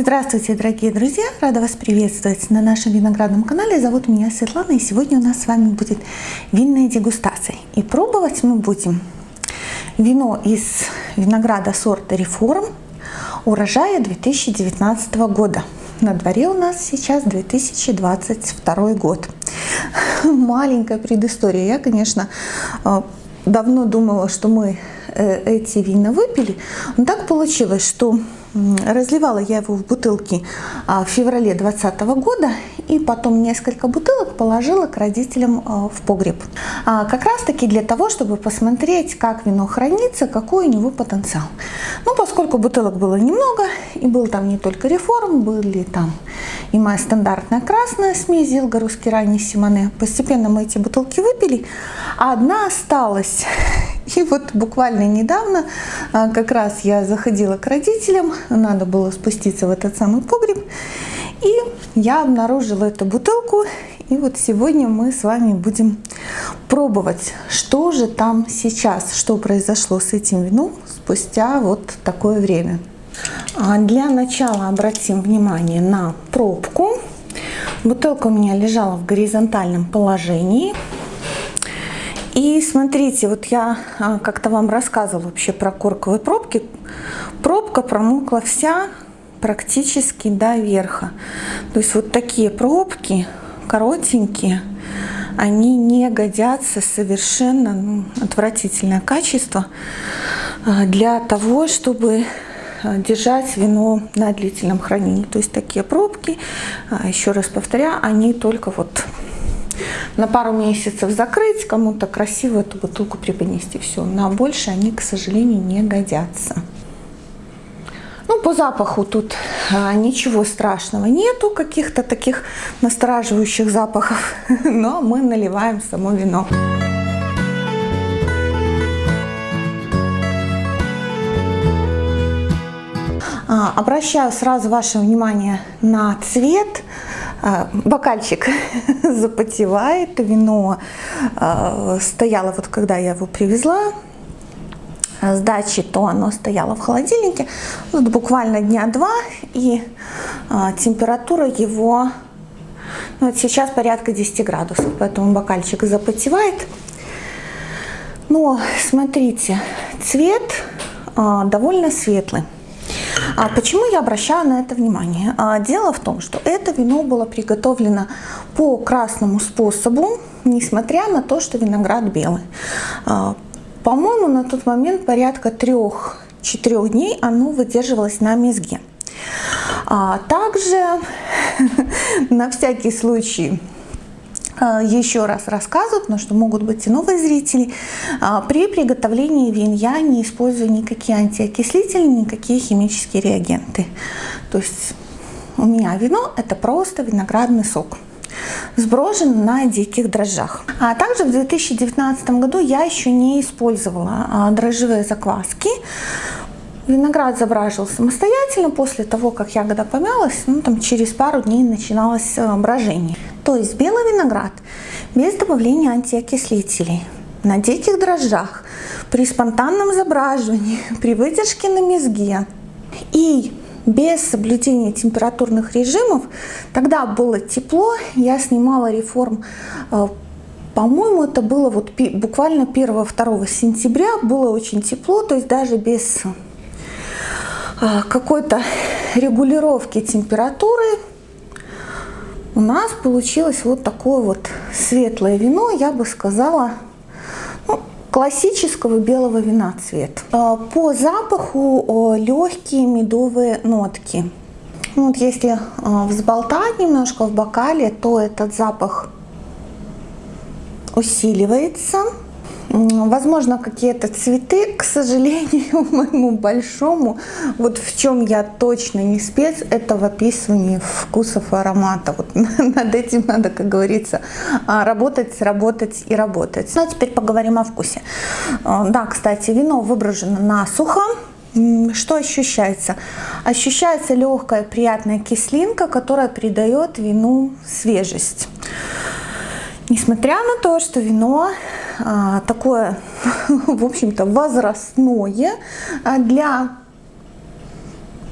Здравствуйте, дорогие друзья! Рада вас приветствовать на нашем виноградном канале. Зовут меня Светлана, и сегодня у нас с вами будет винная дегустация. И пробовать мы будем вино из винограда сорта Реформ урожая 2019 года. На дворе у нас сейчас 2022 год. Маленькая предыстория. Я, конечно, э, давно думала, что мы э, эти вина выпили, но так получилось, что разливала я его в бутылки а, в феврале 2020 года и потом несколько бутылок положила к родителям а, в погреб. А, как раз таки для того, чтобы посмотреть, как вино хранится, какой у него потенциал. Ну, поскольку бутылок было немного, и был там не только реформ, были там и моя стандартная красная смесь Зилга русский ранний Симоне. Постепенно мы эти бутылки выпили, а одна осталась. И вот буквально недавно а, как раз я заходила к родителям, надо было спуститься в этот самый погреб, и я обнаружила эту бутылку, и вот сегодня мы с вами будем пробовать, что же там сейчас, что произошло с этим вином спустя вот такое время. А для начала обратим внимание на пробку. Бутылка у меня лежала в горизонтальном положении. И смотрите, вот я а, как-то вам рассказывала вообще про корковые пробки. Пробка промокла вся практически до верха. То есть вот такие пробки, коротенькие, они не годятся совершенно ну, отвратительное качество а, для того, чтобы а, держать вино на длительном хранении. То есть такие пробки, еще раз повторяю, они только вот на пару месяцев закрыть, кому-то красиво эту бутылку преподнести. Все, на больше они, к сожалению, не годятся. Ну, по запаху тут а, ничего страшного нету, каких-то таких настораживающих запахов, но мы наливаем само вино. А, обращаю сразу ваше внимание на цвет. А, бокальчик запотевает, вино а, стояло, вот когда я его привезла с дачи, то оно стояло в холодильнике вот буквально дня два, и температура его ну, вот сейчас порядка 10 градусов, поэтому бокальчик запотевает. Но смотрите, цвет довольно светлый. А почему я обращаю на это внимание? А, дело в том, что это вино было приготовлено по красному способу, несмотря на то, что виноград белый. А, по-моему, на тот момент порядка трех-четырех дней оно выдерживалось на мезге. Также, на всякий случай, а, еще раз рассказываю, потому что могут быть и новые зрители. А, при приготовлении вин я не использую никакие антиокислители, никакие химические реагенты. То есть у меня вино это просто виноградный сок сброшен на диких дрожжах. А также в 2019 году я еще не использовала а, дрожжевые закваски. Виноград забраживал самостоятельно после того, как ягода помялась, ну, там, через пару дней начиналось брожение. То есть белый виноград без добавления антиокислителей, на диких дрожжах, при спонтанном забраживании, при выдержке на мезге и без соблюдения температурных режимов, тогда было тепло, я снимала реформ, э, по-моему, это было вот буквально 1-2 сентября, было очень тепло, то есть даже без э, какой-то регулировки температуры у нас получилось вот такое вот светлое вино, я бы сказала, ну, классического белого вина цвет. А, по запаху легкие медовые нотки. Вот если а, взболтать немножко в бокале, то этот запах усиливается. Возможно, какие-то цветы, к сожалению, моему большому, вот в чем я точно не спец, это в описывании вкусов и аромата. Вот над этим надо, как говорится, а, работать, работать и работать. Ну, а теперь поговорим о вкусе. А, да, кстати, вино выброжено насухо. Что ощущается? Ощущается легкая приятная кислинка, которая придает вину свежесть. Несмотря на то, что вино такое, в общем-то, возрастное, а для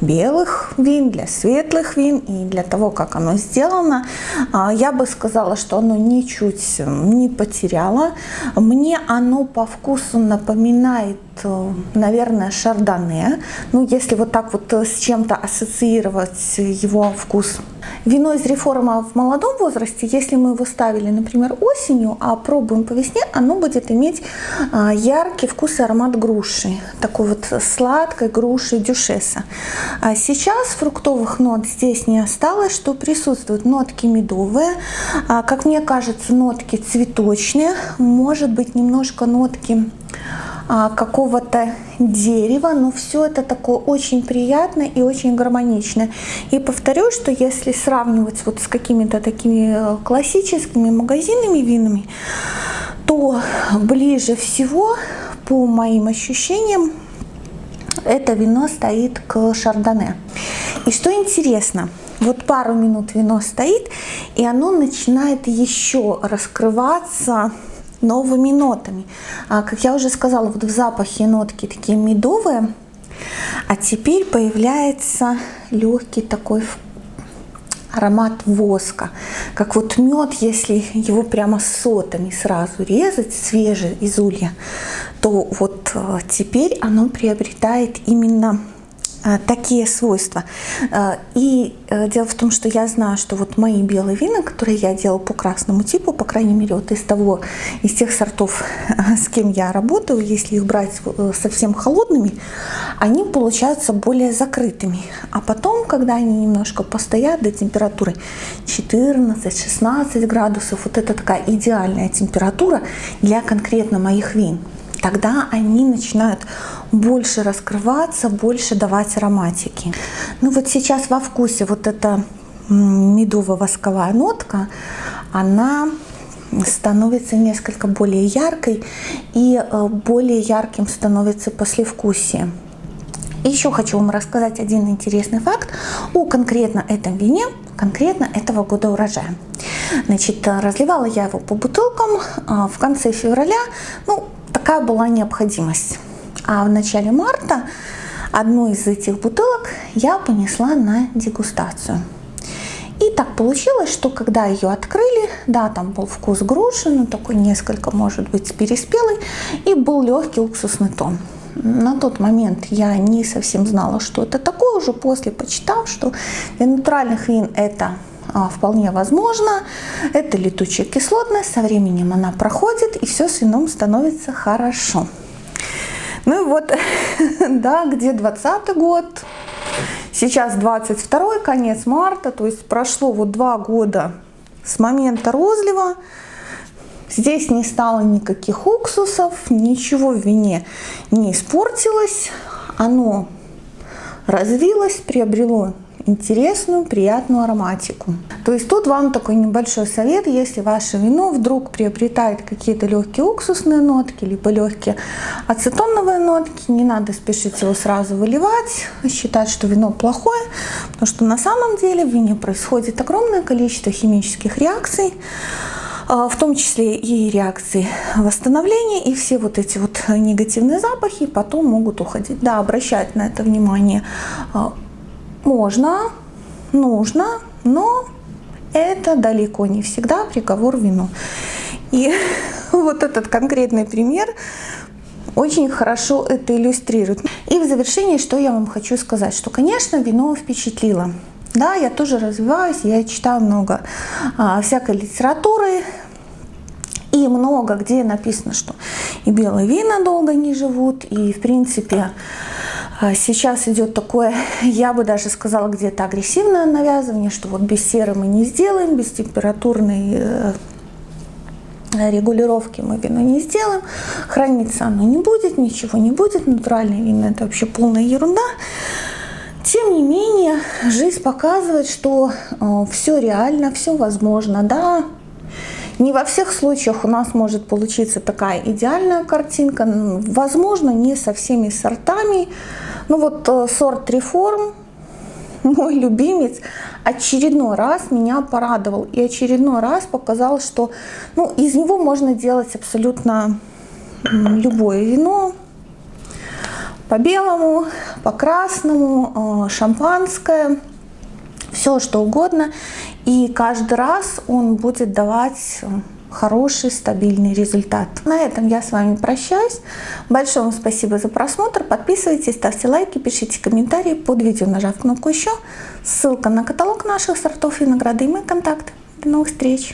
белых вин, для светлых вин и для того, как оно сделано, а, я бы сказала, что оно ничуть не потеряло. Мне оно по вкусу напоминает Э, наверное, шардоне. Ну, если вот так вот э, с чем-то ассоциировать его вкус. Вино из реформа в молодом возрасте, если мы его ставили, например, осенью, а пробуем по весне, оно будет иметь э, яркий вкус и аромат груши. Такой вот сладкой груши дюшеса. А сейчас фруктовых нот здесь не осталось, что присутствуют нотки медовые, а, как мне кажется, нотки цветочные, может быть немножко нотки а, какого-то дерева, но все это такое очень приятное и очень гармоничное. И повторю, что если сравнивать вот с какими-то такими э, классическими магазинными винами, то ближе всего, по моим ощущениям, это вино стоит к шардоне. И что интересно, вот пару минут вино стоит, и оно начинает еще раскрываться новыми нотами. А, как я уже сказала, вот в запахе нотки такие медовые, а теперь появляется легкий такой аромат воска, как вот мед, если его прямо сотами сразу резать, свежий из улья, то вот а, теперь оно приобретает именно Э, такие свойства. Э, и э, дело в том, что я знаю, что вот мои белые вина, которые я делала по красному типу, по крайней мере, вот из того, из тех сортов, с кем я работаю, если их брать совсем холодными, они получаются более закрытыми. А потом, когда они немножко постоят до температуры 14-16 градусов, вот это такая идеальная температура для конкретно моих вин тогда они начинают больше раскрываться, больше давать ароматики. Ну вот сейчас во вкусе вот эта медово-восковая нотка, она становится несколько более яркой и э, более ярким становится послевкусие. еще хочу вам рассказать один интересный факт о конкретно этом вине, конкретно этого года урожая. Значит, разливала я его по бутылкам а, в конце февраля, ну, такая была необходимость. А в начале марта одну из этих бутылок я понесла на дегустацию. И так получилось, что когда ее открыли, да, там был вкус груши, но такой несколько, может быть, переспелый, и был легкий уксусный тон. На тот момент я не совсем знала, что это такое, уже после почитав, что для натуральных вин это вполне возможно. Это летучая кислотность, со временем она проходит, и все с вином становится хорошо. Ну и вот, да, где 20 год, сейчас 22 конец марта, то есть прошло вот два года с момента розлива. Здесь не стало никаких уксусов, ничего в вине не испортилось. Оно развилось, приобрело интересную, приятную ароматику. То есть тут вам такой небольшой совет, если ваше вино вдруг приобретает какие-то легкие уксусные нотки, либо легкие ацетоновые нотки, не надо спешить его сразу выливать, считать, что вино плохое, потому что на самом деле в вине происходит огромное количество химических реакций, а, в том числе и реакции восстановления, и все вот эти вот негативные запахи потом могут уходить. Да, обращать на это внимание а, можно, нужно, но это далеко не всегда приговор вину. И вот этот конкретный пример очень хорошо это иллюстрирует. И в завершении, что я вам хочу сказать, что, конечно, вино впечатлило. Да, я тоже развиваюсь, я читаю много а, всякой литературы, и много где написано, что и белые вина долго не живут, и в принципе сейчас идет такое, я бы даже сказала, где-то агрессивное навязывание, что вот без серы мы не сделаем, без температурной э, регулировки мы вино не сделаем, храниться оно не будет, ничего не будет, натуральное вино это вообще полная ерунда. Тем не менее, жизнь показывает, что э, все реально, все возможно, да, не во всех случаях у нас может получиться такая идеальная картинка. Возможно, не со всеми сортами. Ну вот э, сорт реформ, мой любимец, очередной раз меня порадовал. И очередной раз показал, что ну, из него можно делать абсолютно любое вино. по белому, по красному, э, шампанское, все что угодно. И каждый раз он будет давать хороший, стабильный результат. На этом я с вами прощаюсь. Большое вам спасибо за просмотр. Подписывайтесь, ставьте лайки, пишите комментарии под видео, нажав кнопку «Еще». Ссылка на каталог наших сортов винограда и мой контакт. До новых встреч!